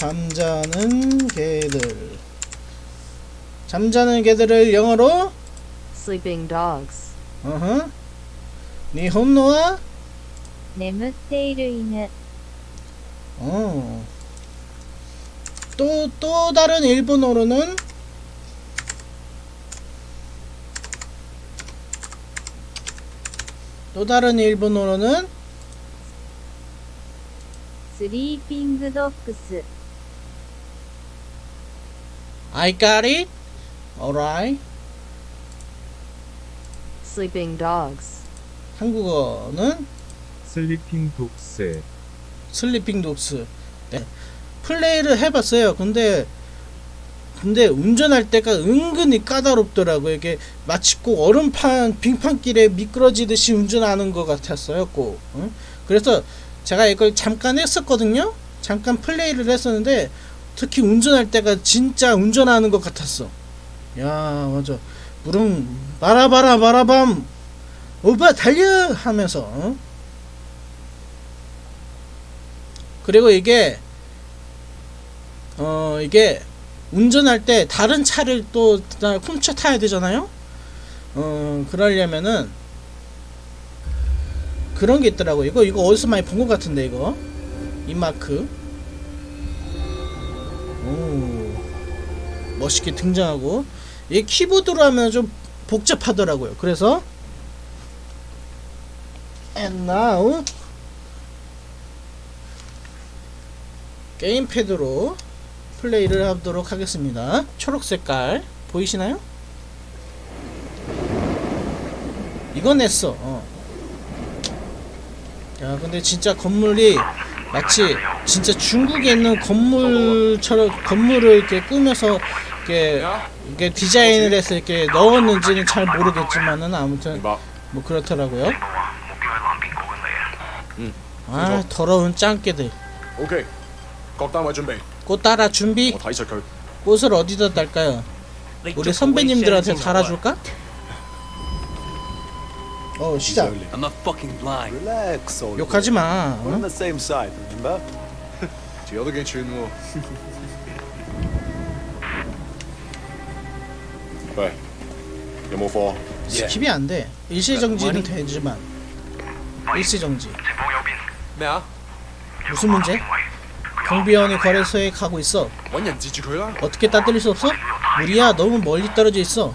잠자는 개들 잠자는 개들을 영어로 sleeping dogs. 어허. 네 니혼노와 네무테이루이는 어. 또, 또 다른 일본어로는 또 다른 일본어로는 Sleeping Dogs I got it. Alright. Sleeping dogs. 한국어는 Sleeping Dogs Sleeping Dogs. 네. 플레이를 해봤어요. 근데 근데 운전할 때가 은근히 까다롭더라고요. 이게 마치 꼭 얼음판 빙판길에 미끄러지듯이 운전하는 것 같았어요. 꼭. 응? 그래서 제가 이걸 잠깐 했었거든요. 잠깐 플레이를 했었는데 특히 운전할 때가 진짜 운전하는 것 같았어. 야 맞아. 물은 바라바라 바라밤 오빠 달려 하면서. 어? 그리고 이게 어 이게 운전할 때 다른 차를 또 다- 훔쳐 타야 되잖아요. 어 그러려면은 그런 게 있더라고. 이거 이거 어디서 많이 본 것 같은데 이거 이 마크. 오 멋있게 등장하고 이 키보드로 하면 좀 복잡하더라고요. 그래서 and now 게임패드로 플레이를 하도록 하겠습니다. 초록 색깔 보이시나요? 이건 냈어. 어. 야, 근데 진짜 건물이 마치 진짜 중국에 있는 건물처럼 건물을 이렇게 꾸며서 이렇게, 이렇게 디자인을 해서 이렇게 넣었는지는 잘 모르겠지만은 아무튼 뭐 그렇더라고요. 아 더러운 짱깨들. 오케이. 꽃 따라 준비. 꽃 따라 준비. 꽃을 어디다 달까요? 우리 선배님들한테 달아줄까? 어 시작. I'm not fucking blind. Relax, old. 욕하지 마. We're on the same side, remember? The other against you in the wall. 그래. 여모 4. 스킵이 안 돼. 일시 정지는 되지만 일시 정지. 뭐야? 무슨 문제? 경비원이 거래소에 가고 있어. 어떻게 따뜻릴 수 없어? 무리야. 너무 멀리 떨어져 있어.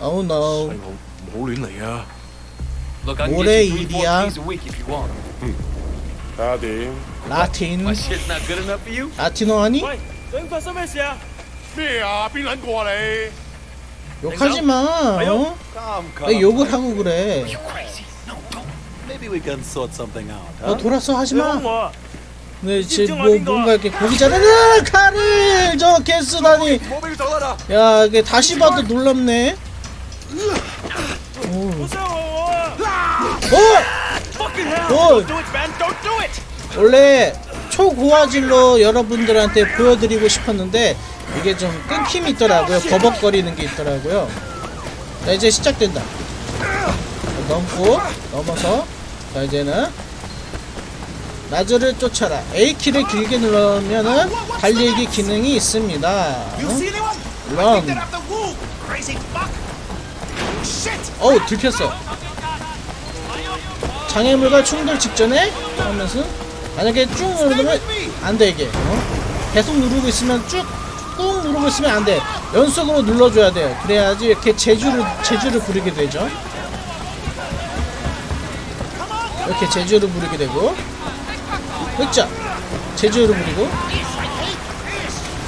Oh no. 모래 일이야. 라틴. 라틴. 라틴어 아니? 욕하지 마. 어? 왜 욕을 하고 그래? 어 돌아서 하지 마. 네, 지, 뭐 뭔가 이렇게 고기잖아. 카를 저렇게 쓰다니. 야, 이게 다시 봐도 놀랍네. 원래 초고화질로 여러분들한테 보여드리고 싶었는데 이게 좀 끊김이 있더라고요. 버벅거리는 게 있더라고요. 자 이제 시작된다. 넘고 넘어서 자 이제는 라즈를 쫓아라. A키를 길게 누르면은 달리기 기능이 있습니다. 런 어우 들켰어. 장애물과 충돌 직전에 하면서 만약에 쭉 누르면 안돼 이게. 어? 계속 누르고 있으면 쭉 꾹 누르고 있으면 안 돼. 연속으로 눌러줘야 돼요. 그래야지 이렇게 제주를 제주를 부르게 되죠. 이렇게 제주를 부르게 되고, 그렇죠. 제주를 부리고,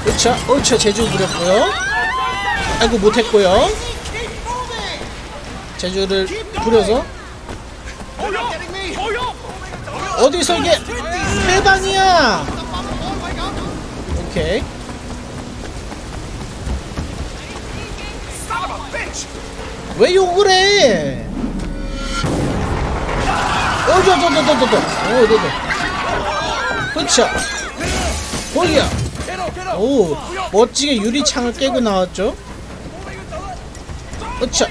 그렇죠. 옳죠. 제주 부렸고요. 아이고 못했고요. 제주를 부려서 어디서 이게 해방이야? 오케이. 왜 욕을 해? 어저저저저저저. 어저저 그쵸. 거기야. 오 멋지게 유리창을 깨고 나왔죠? 그쵸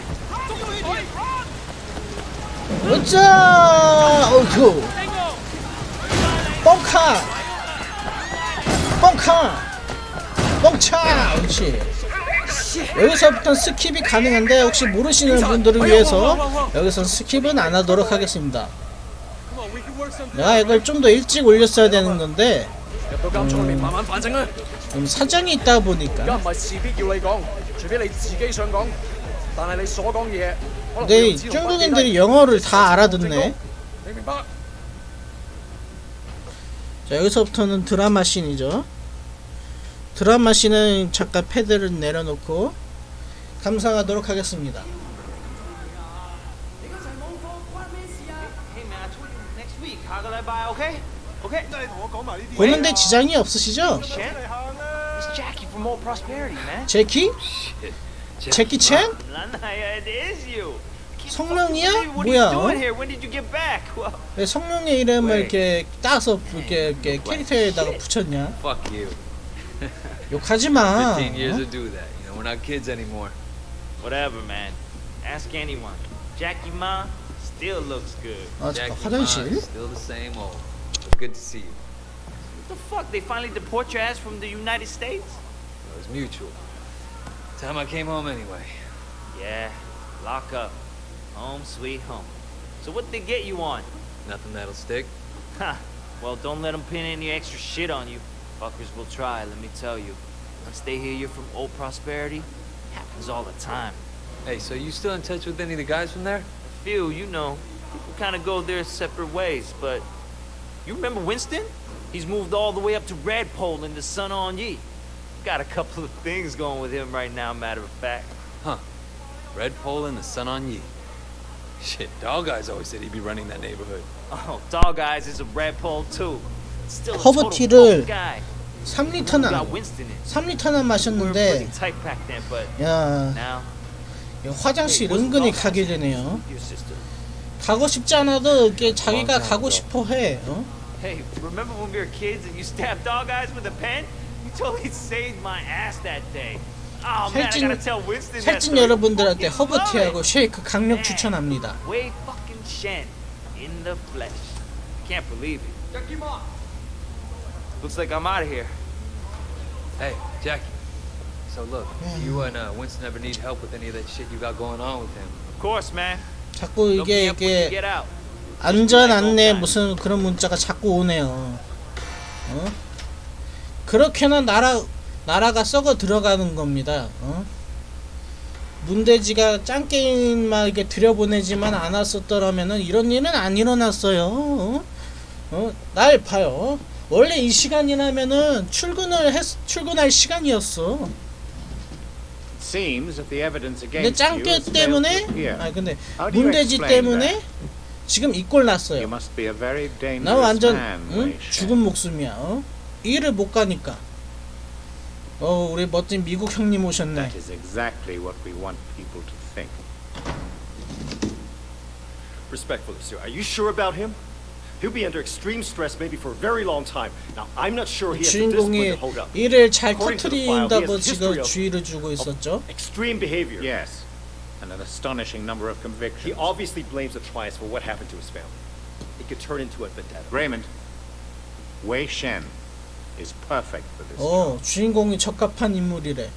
으쌰! 어이쿠! 뻥카! 뻥카! 뻥차! 그렇지. 여기서부터 skip이 가능한데 혹시 모르시는 분들을 위해서 여기서 skip은 안 하도록 하겠습니다. 내가 이걸 좀 더 일찍 올렸어야 되는 건데 음, 음 사정이 있다 보니까 네, 중국인들이 영어를 다 알아듣네. 자, 여기서부터는 드라마 씬이죠. 드라마 씬은 잠깐 패드를 내려놓고 감상하도록 하겠습니다. 보는데 지장이 없으시죠? 제키? 제키 챈? Lanaya, it is you. 성룡이야? What are 뭐야? you doing here? When did you get back? Well, 왜 성룡의 이름을 왜? 이렇게 따서 이렇게, 이렇게 캐릭터에다가 붙였냐? 욕하지 마. 15 years 어? whatever, man. Ask anyone. Jackie Ma still looks good. 아 잠깐 Jackie 화장실? Still the same old. But good to see you. What the fuck? They finally deport your ass from the United States? It was mutual. Time I came home anyway. Yeah, lock up. Home sweet home. So what they get you on? Nothing that'll stick. Ha. Well, don't let them pin any extra shit on you. Fuckers will try, let me tell you. Once they hear you're from Old Prosperity, happens all the time. Hey, so you still in touch with any of the guys from there? A few, you know, people kind of go their separate ways, but you remember Winston? He's moved all the way up to Redpole in the Sun On Yi. Got a couple of things going with him right now, matter of fact. Red Pole and the Sun on Yi. Shit, Dog Eyes always said he'd be running that neighborhood. Oh, Dog Eyes is a Redpole too. Still a 허브 total 티를 punk guy. 3리터나 got Winston in. 3리터나 We were 마셨는데 야 화장실 은근히 가게 되네요. 가고 싶지 않아도 이렇게 자기가 가고 싶어 해. 어? Hey, remember when we were kids and you stabbed Dog Eyes with a pen? You totally saved my ass that day. Oh man, I 살찐- gotta tell Winston that 살찐 story. 여러분들한테 허브티하고. 쉐이크 강력 추천합니다. Wei fucking Shen in the flesh. Can't believe it. Looks like I'm out of here. Hey, Jackie. So look, you and uh, Winston ever need help with any of that shit you got going on with him? Of course, man. 자꾸 이게 이게 get out. 안전 안내 무슨 그런 문자가 자꾸 오네요. 어? 그렇게나 나라 나라가 썩어 들어가는 겁니다. 어? 문대지가 짱 게임만 이렇게 들여보내지만 않았었더라면은 이런 일은 안 일어났어요. 어? 어? 날 봐요. 원래 이 시간이라면은 출근을 했 출근할 시간이었어. Seems that the evidence 근데 짱깨 때문에. 아 근데 문대지 때문에? 지금 이꼴 You 났어요. 나 완전 응? 죽은 목숨이야. 어? 일을 못 가니까. 어 우리 멋진 미국 형님 오셨네. That is exactly what we want people to think. Respectfully, sir, are you sure about him? He'll be under extreme stress maybe for a very long time. Now, I'm not sure he has the discipline 주인공이 to hold up. 일을 잘 he 터트린다고 지금 주의를 주고 있었죠. Extreme behavior. Yes, and an astonishing number of He convictions. obviously blames the Trias for what happened to his family. It could turn into a vendetta. Raymond, Wei Shen is perfect for this 어. 주인공이 적합한 인물이래.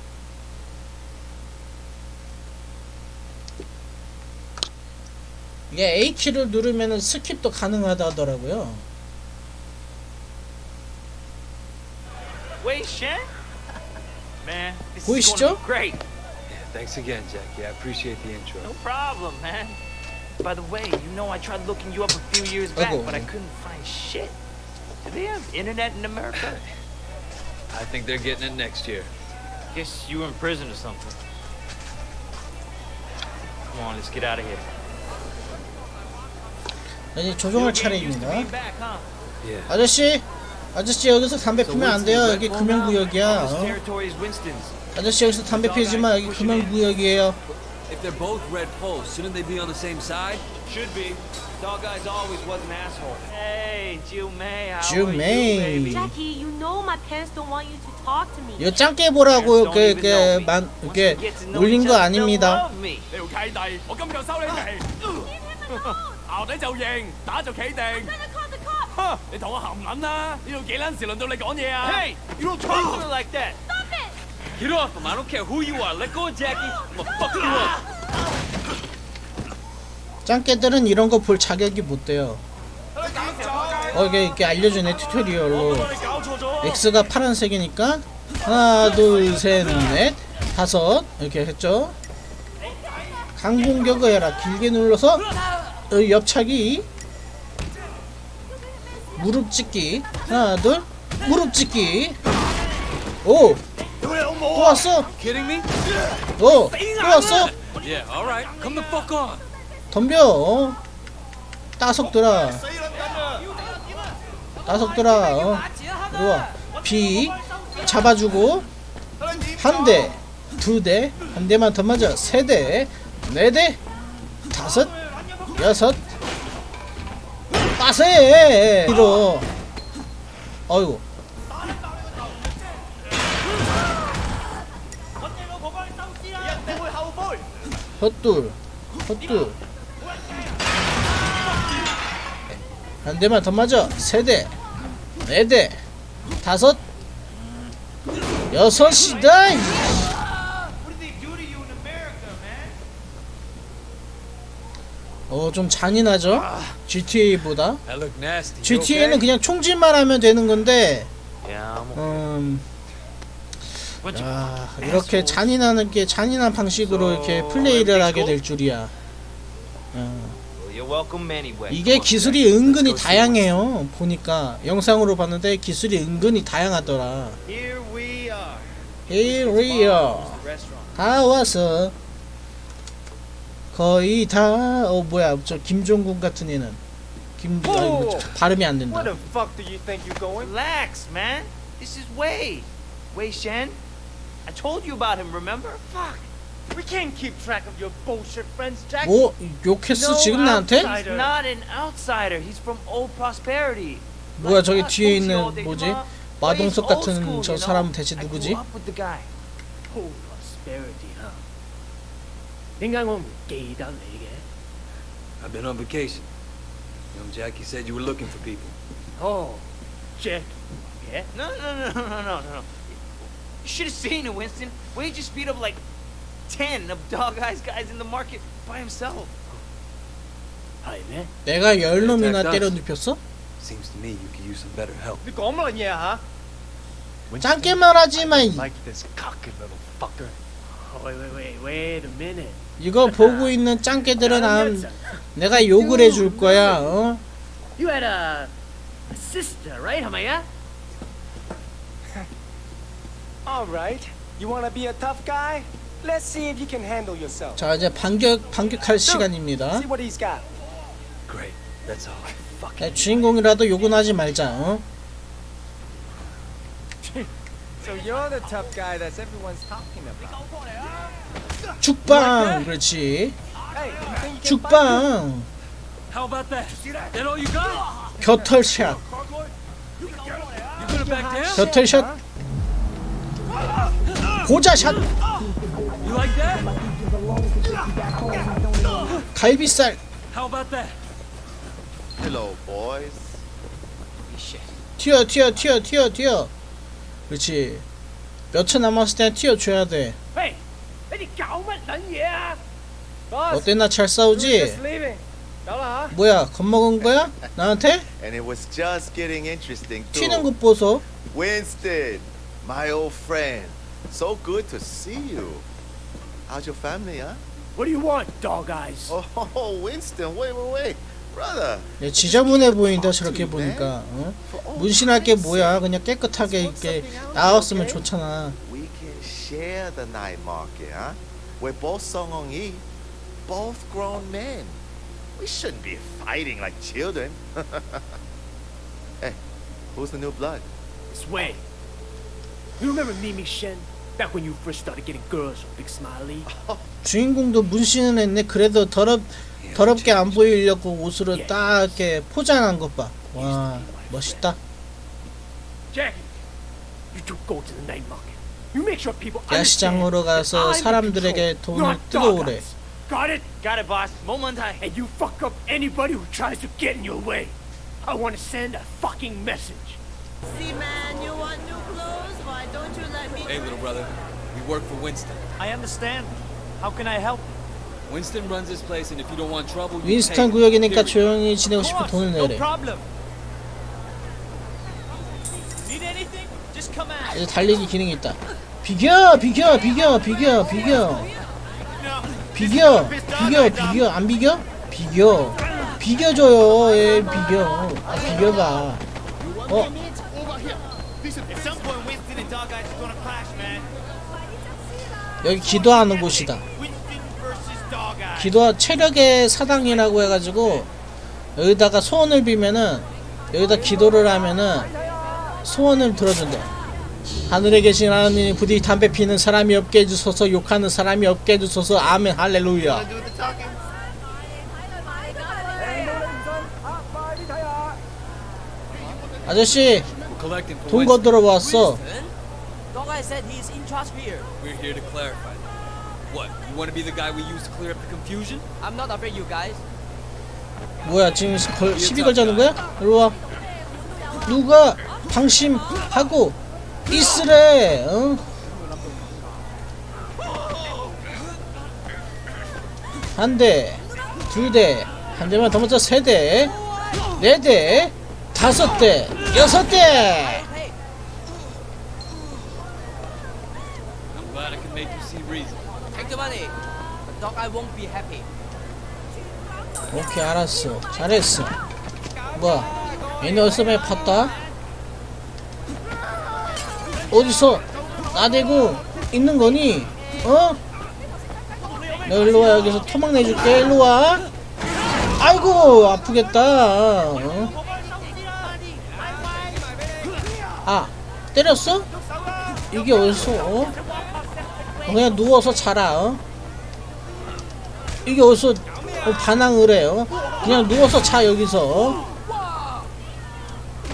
이게 A 키를 누르면은 스킵도 가능하다더라고요. This is 보이시죠? thanks again, Jackie. I appreciate the intro. No problem, man. By the way, you know I tried looking you up a few years back, but I couldn't find shit. Do they have internet in America? I think they're getting it next year. Guess you were in prison or something. Come on, let's get out of here. 이제 조종할 Still getting used to 차례입니다. being back, huh? Yeah. 아저씨, 아저씨 여기서 담배 피면 안 돼요. 여기 금연구역이야. This 어? territory is Winston's. 아저씨 여기서 담배 피지 마. 여기 금연구역이에요. If they're both Red Poles, shouldn't they be on the same side? Should be. Dog guys always was an asshole. Hey, Jiu Mei, how Jiu are Mei. you, baby? Jackie, you know my parents don't want you to talk to me. 이거 짱깨 보라고 이렇게 이렇게 만 이렇게 올린 거 아닙니다. 你條契弟，我今就收你哋。淆底就認，打就企定。 I'm gonna call the cops. 你同我含撚啦！呢度幾撚時輪到你講嘢啊 Hey, you don't talk to her like that. Get off him. I don't care who you are. Let go of Jackie. I'm gonna fuck you up. 짱깨들은 이런 거 볼 자격이 못 돼요. 어 이게 이렇게 알려주네 튜토리얼로. X가 파란색이니까 하나 둘셋넷 다섯 이렇게 했죠. 강공격을 해라 길게 눌러서 어, 옆차기 무릎 찍기 하나 둘 무릎 찍기 오 또 왔어? 오또 왔어 Yeah, alright. Come the fuck on. 덤벼 어? 따석들아. 따석들아 어? 이리와. B 잡아주고 한 대, 두 대, 한 대만 더 맞아. 세 대, 네 대, 다섯, 여섯, 빠세! 이로. 어이구. 헛둘 헛둘 한 대만 더 맞아 세대 네대 다섯 여섯이다 이. 어, 좀 잔인하죠? GTA보다? GTA는? 그냥 총질만 하면 되는 건데, 음, of 아, 이렇게 잔인하는 게 잔인한 방식으로 이렇게 플레이를 하게 될 줄이야. 어, Well, you're welcome anyway. 이게 기술이. 은근히 다양해요. 보니까 영상으로 봤는데 기술이 은근히 다양하더라. Here we are. Here we are. Restaurant. 다 왔어. 거의 다. 어 뭐야 저 김종국 같은 애는 김 아이고, 저, 발음이 안 된다. Where the fuck do you think you're going? Relax, man. This is Wei. Wei Shen. I told you about him, remember? Fuck. We can't keep track of your bullshit friends, Jack. 뭐 욕했어 no 지금 나한테? he's Not an outsider. He's from old prosperity. 뭐야 저기 뒤에 있는 뭐지? 마동석 같은 저 사람 대체 누구지? Old prosperity, huh? 생각 I've been on vacation. Young Jackie said you were looking for people. Oh, Jack. Yeah? No, no, no, no, no, no. You should have seen it, Winston. Why'd just beat up like ten of dog eyes guys in the market by himself. Hi, man. 내가 열 놈이나 때려 눕혔어? Seems to me you could use some better help. 네가 어머니야, 하? 짧게 말하지 마. Like this cocky little fucker. Wait, wait, wait, wait a minute. 이거 보고 있는 짱깨들은 암, 내가 욕을 해줄 거야. 어? You had a, a sister, right, 하마야? All right. You wanna be a tough guy? Let's see if you can handle yourself. 자 이제 반격 반격할 시간입니다. See what he's got. Great. That's all. 야, 주인공이라도 욕은 하지 말자. 어? So you're the tough guy that everyone's talking about. 죽방 그렇지. 죽방 How about that? That all you got? 겨털샷? 겨털샷 고자샷? 갈비살. 튀어 튀어 튀어 튀어 튀어. 그렇지. 몇 초 남았을 때 튀어줘야 돼. 어땠나 잘 싸우지? 뭐야 겁먹은 거야? 나한테? 튀는 것 보소. Winston, my old friend, so good to see you. How's your family, huh? What do you want, Dog Eyes? Oh, Winston, wait, wait, wait. Brother, 야, 지저분해 보인다 저렇게 보니까 어? 문신할 게 뭐야 그냥 깨끗하게 이렇게 나왔으면 좋잖아 we can share the night market, huh? We're both Yi, both grown men. We shouldn't be fighting like children. hey, who's the new blood? It's Wei. You remember Mimi Shen? Back when you first started getting girls Big Smiley? 주인공도 문신은 했네 그래도 더럽 더럽게 안 보이려고 옷으로 딱 이렇게 포장한 것 봐 와 멋있다 Jackie, you two go to the night market. You make sure people 야시장으로 가서 사람들에게 돈을 뜯어오래. Got it? Got it, boss. Momentai. And you fuck up anybody who tries to get in your way. I want to send a fucking message. See, man, you want new don't you let me? Hey, little brother. We work for Winston. I understand. How can I help? Winston runs this place, and if you don't want trouble, you 윈스턴. 구역이니까. 조용히 지내고 싶어 돈을 내래. problem. Need anything? Just come out. 이제 달리기 기능이 있다. 비겨, 비겨, 비겨, 비겨, 비겨. 비겨, 비겨, 비겨, 안 비겨? 비겨. 비겨줘요, 예, 비겨. 아, 비겨봐. 어, 여기 기도하는 곳이다. 기도 체력의 사당이라고 해가지고 여기다가 소원을 비면은 여기다 기도를 하면은 소원을 들어준대. 하늘에 계신 하나님 부디 담배 피는 사람이 없게 해주소서 욕하는 사람이 없게 해주소서 아멘 할렐루야. 아저씨 돈. 거들어 왔어. Dog said he's in charge here. We're here to clarify. What? You want to be the guy we use to clear up the confusion? I'm not afraid, you guys. 뭐야 지금 시- 걸, 시비 걸자는 거야? 일로 와. 누가 방심하고 있으래? 어? 한 대, 두 대, 한 대만 더 먼저 세 대, 네 대, 다섯 대, 여섯 대. 오케이 알았어, 잘했어. 뭐야? 얘네 어디서 많이 팠다? 어디서 나대고 있는 거니? 어? 너 일로 와 여기서 토막 내줄게 일로 와. 아이고 아프겠다. 어? 아 때렸어? 이게 어디서? 어? 어, 그냥 누워서 자라. 어? 이게 어디서 어, 반항을 해요? 그냥 누워서 자 여기서. 어?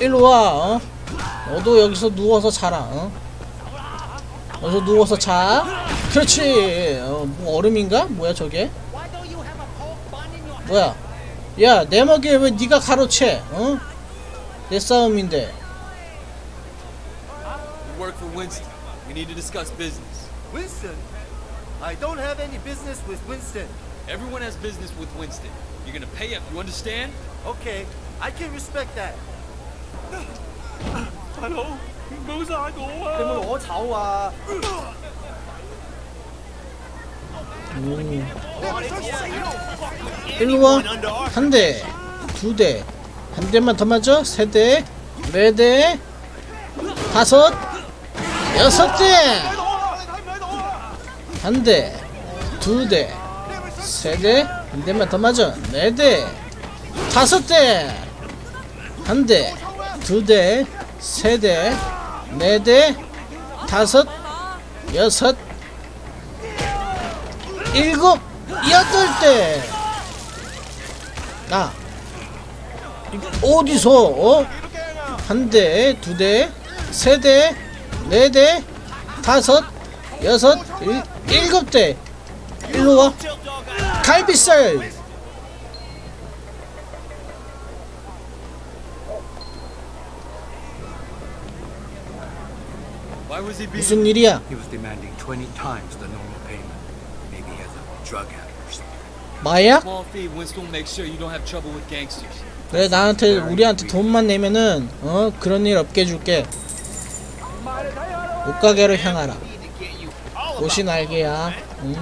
일로 와. 어? 너도 여기서 누워서 자라. 어? 여기서 누워서 자. 그렇지. 어, 뭐 얼음인가? 뭐야 저게? 뭐야? 야, 내 먹이에 왜 네가 가로채? 어? 내 싸움인데. We work for Winston. We need to discuss business. Winston? I don't have any business with Winston. Everyone has business with Winston. You're gonna pay up. You understand? Okay, I can respect that. 你冇攞丑啊！ 일로 와. 한 대, 두 대, 한 대만 더 맞아. 세 대, 네 대, 다섯, 여섯 대. 한 대, 두 대, 세 대, 한 대만 더 맞아. 네 대, 다섯 대. 한 대, 두 대, 세 대, 네 대, 다섯, 여섯, 일곱, 여덟 대. 나 어디서 어? 한 대, 두 대, 세 대, 네 대, 다섯, 여섯, 일, 일곱 대. 일로 와. 갈비살. 무슨 일이야? He was demanding 20 times the normal payment. Maybe he has a drug habit or something. 마야? 그래 나한테 우리한테 돈만 내면은 어 그런 일 없게 해줄게. 옷가게로 향하라. 옷이 날개야. 응?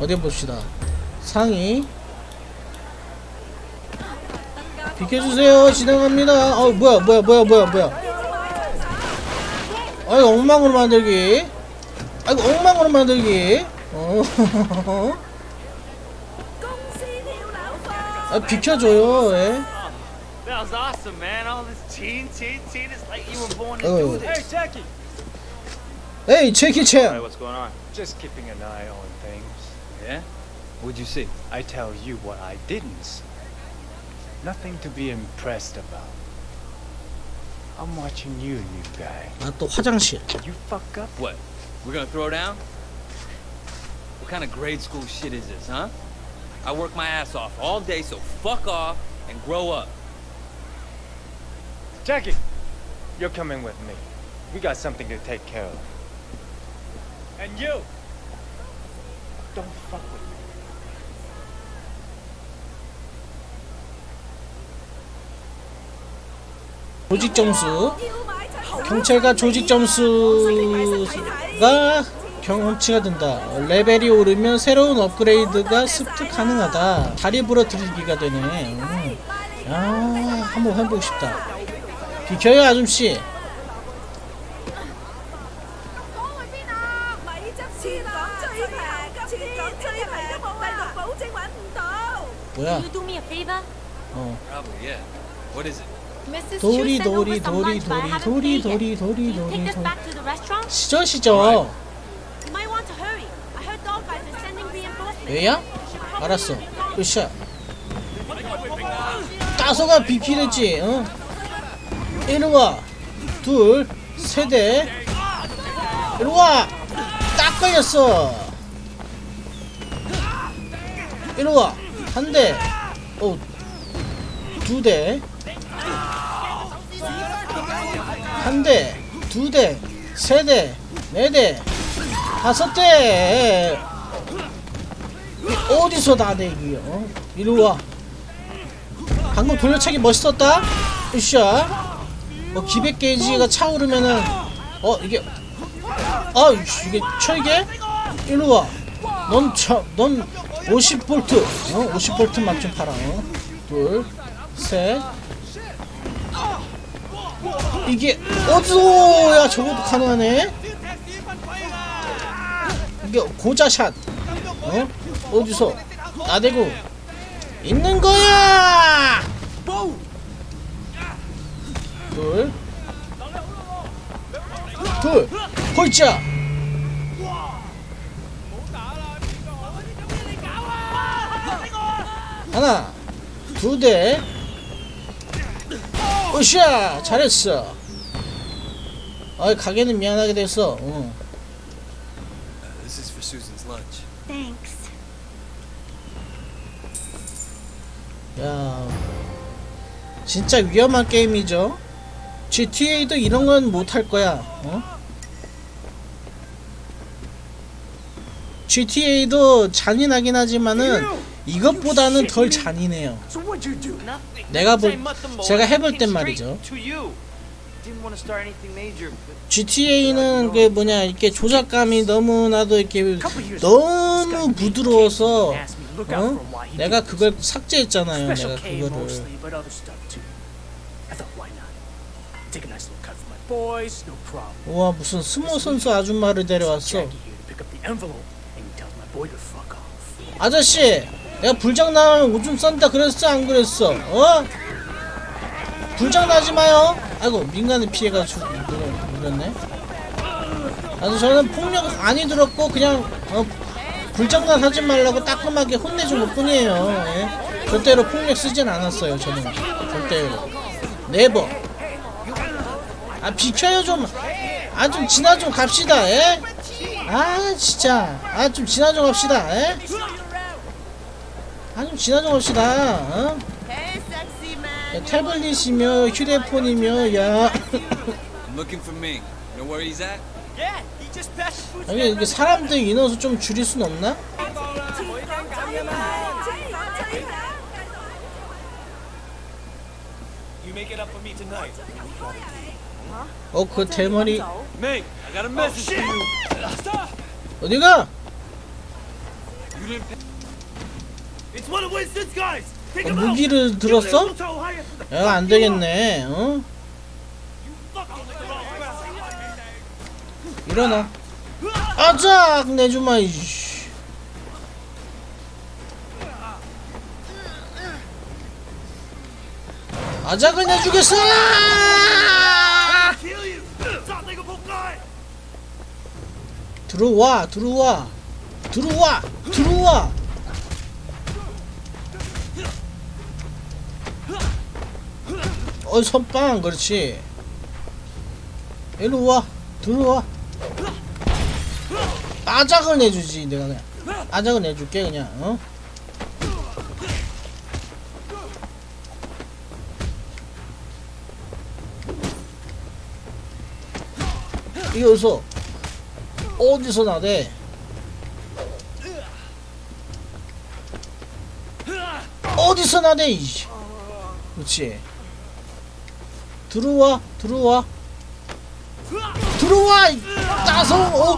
어디 봅시다. 상의. 비켜주세요. 진행합니다. 어 뭐야 뭐야 뭐야 뭐야 뭐야. 아이 엉망으로 만들기. 아이고 엉망으로 만들기. 어. 아 비켜줘요. 예. That was awesome, man. All this teen, teen, teen. It's like you were born to Oh. do this. Jackie! 에이 제키 챈. what's going on? Just keeping an eye on things. Yeah. What'd you see? I tell you what I didn't see. Nothing to be impressed about. I'm watching you, new guy. 아 또 화장실. You fuck up, What? We're gonna throw down? kind of grade school shit is this, huh? I work my ass off all day, so fuck off and grow up. Jackie, you're coming with me. We got something to take care of. And you, don't fuck with me. 조직 점수 경찰과 조직 점수가 경험치가 된다 레벨이 오르면 새로운 업그레이드가 습득 가능하다 다리 부러뜨리기가 되네 음. 야 한번 해보고 싶다 비켜요 아줌씨 뭐야? 어. 도리 도리 도리 도리 도리 도리. 도리 도리 us 도리 back to the restaurant? 시죠 시죠 You might want to hurry. I heard dog guys are sending 왜야? 알았어. 으쌰 따서가 비피랬지 어? 이리와. 둘 세대. 이리와. 딱 걸렸어. 이리와. 한대. 어, 두대. 한대 두대 세대 네대 다섯 대 어디서 다 내기요? 어? 이리 와. 방금 돌려차기 멋있었다. 으쌰. 어 기백 게이지가 차오르면은 어 이게 아 이게 철개? 이리 와. 넌 차 넌 50볼트. 어 50볼트 맛좀 팔아. 어? 둘, 셋. 이게 어디서 야 저것도 가능하네? 이게 고자샷. 어? 어디서 나대고 있는 거야! 둘, 둘, 홀짜. 하나, 두 대. 으쌰, 잘했어. 아, 가게는 미안하게 됐어. 어. This is for Susan's lunch. Thanks. 야 진짜 위험한 게임이죠. GTA도 이런 건 못할 거야 어? GTA도 잔인하긴 하지만은 이것보다는 덜 잔인해요. So what'd you do? 내가 볼 제가 해볼 땐 말이죠. GTA는 그 뭐냐 이렇게 조작감이 너무나도 이렇게 너무 부드러워서 어? 내가 그걸 삭제했잖아요 내가 그거를. 우와 무슨 스모 선수 아줌마를 데려왔어. 아저씨 내가 불장난하면 오줌 싼다 그랬어 안 그랬어 어? 불장난하지 마요 아이고 민간인 피해가 주, 물었네 아주 저는 폭력 많이 들었고 그냥 어, 불장난 하지 말라고 따끔하게 혼내준 것 뿐이에요. 예? 절대로 폭력 쓰진 않았어요 저는. 절대로. 네버. 아 비켜요 좀 아 좀 지나 좀 갑시다 예? 아 진짜. 아 좀 지나 좀 갑시다 예? 아 좀 지나 좀 갑시다 어? 야, 태블릿이며 휴대폰이며 야 여기 이게 사람들 인원수 좀 줄일 순 없나? You make it up for me tonight. 어그 대머리! 어디가? You didn't pay. It's one of Winston's guys. Take 어. 무기를 들었어? 야 안되겠네 어? 일어나. 아작 내주마 이씨. 아작을 내주겠어. 들어와 들어와. 들어와 들어와. 어 선빵 그렇지. 일로 와 들어와 아작을 내주지 내가 그냥. 아작은 내줄게 그냥 어? 이어서 어디서 나대? 어디서 나대 이씨. 그렇지 들어와 들어와. 들어와 이 따서 어,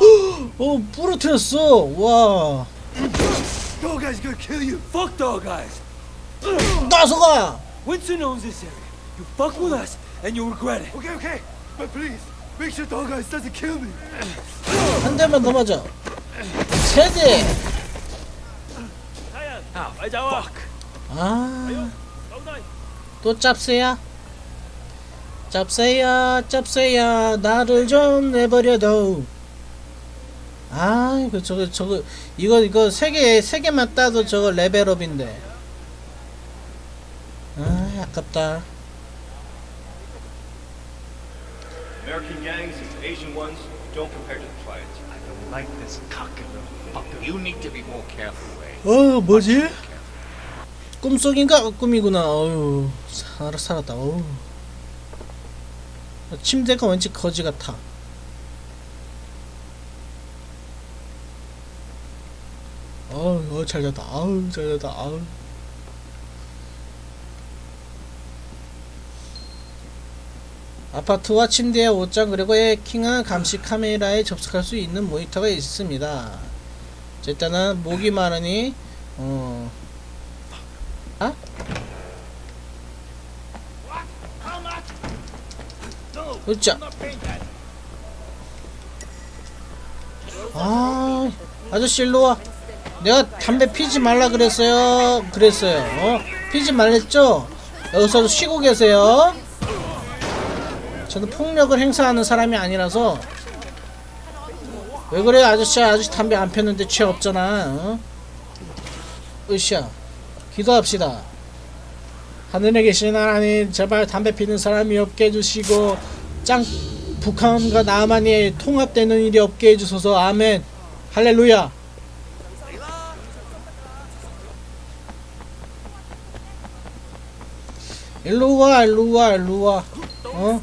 어 부러뜨렸어 와 Dog guy's gonna kill you. Fuck dog guys. 따서가 Winston owns this area. You fuck with us, and you'll regret it. Okay, okay. But please, make sure dog guys doesn't kill me. 한 대만 더 맞아 세대 Fuck. 아또 짭새야 짭새야 짭새야 나를 좀 내버려둬 아 이거 저거 저거 이거 이거 세개세 개만 따도 저거 레벨업인데 아 아깝다 American gangs and Asian ones don't compare to the Triads. I don't like this fucker. You need to be more careful, Ray. 어 뭐지 꿈속인가 꿈이구나 어휴 살 살았다 어휴 침대가 왠지 거지 같아 어, 잘 잤다. 아우 잘 잤다. 아우. 아파트와 침대의 옷장 그리고 해킹한 감시 카메라에 접속할 수 있는 모니터가 있습니다. 자, 일단은 목이 마르니? 어. 아? 으쌰. 아 아저씨 일로와 내가 담배 피지 말라 그랬어요. 그랬어요. 어? 피지 말랬죠? 여기서 쉬고 계세요. 저는 폭력을 행사하는 사람이 아니라서. 왜 그래 아저씨 아저씨 담배 안 폈는데 취 없잖아. 어? 으쌰. 기도합시다. 하늘에 계신 하나님 제발 담배 피는 사람이 없게 해주시고 짱 북한과 남한이 통합되는 일이 없게 해주소서. 아멘. 할렐루야 일로와 일로와 일로와 어?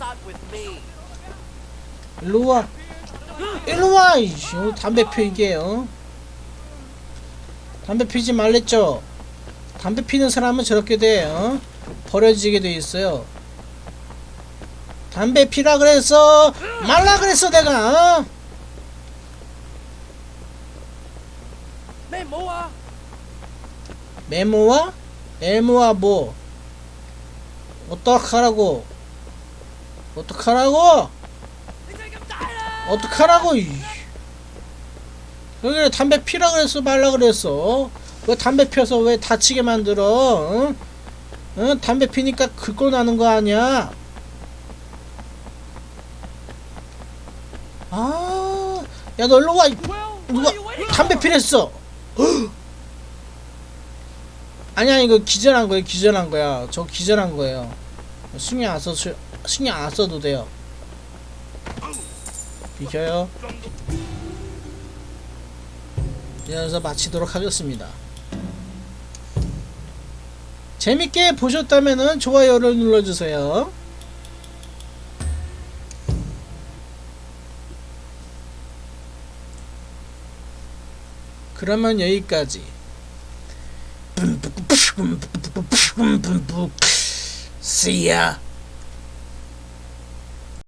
일로와 일로와 이씨 어, 담배 피 이게 어? 담배 피지 말랬죠 담배 피는 사람은 저렇게 돼 어? 버려지게 돼 있어요 담배 피라 그랬어 말라 그랬어 내가 어? 메모아. 메모와 메모와 뭐 어떡하라고 어떡하라고 어떡하라고 이. 여기 담배 피라 그랬어 말라 그랬어 왜 담배 펴서 왜 다치게 만들어 응? 응? 담배 피니까 긁고 나는 거 아니야 아, 야, 너 일로 와. 이- 누가 담배 피랬어. 헉! 아니야, 이거 기절한 거예요. 기절한 거야. 저 기절한 거예요. 신경 안 써, 신경 안 써도 돼요. 비켜요. 이래서 마치도록 하겠습니다. 재밌게 보셨다면은 좋아요를 눌러주세요. 그러면 여기까지. See ya.